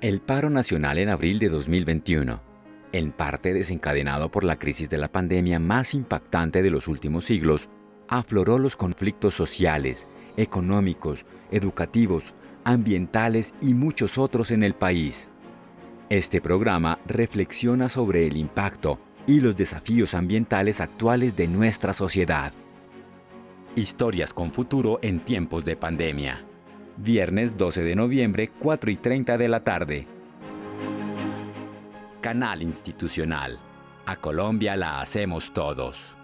El paro nacional en abril de 2021, en parte desencadenado por la crisis de la pandemia más impactante de los últimos siglos, afloró los conflictos sociales, económicos, educativos, ambientales y muchos otros en el país. Este programa reflexiona sobre el impacto y los desafíos ambientales actuales de nuestra sociedad. Historias con futuro en tiempos de pandemia. Viernes 12 de noviembre, 4 y 30 de la tarde. Canal Institucional. A Colombia la hacemos todos.